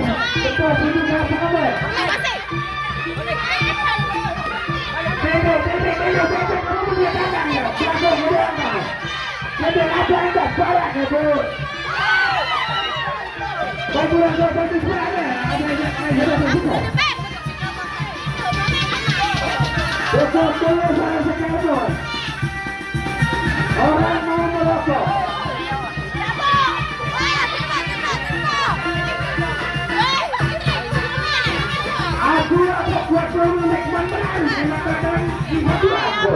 orang tua bagi Thank you.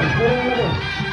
Vamos, vamos.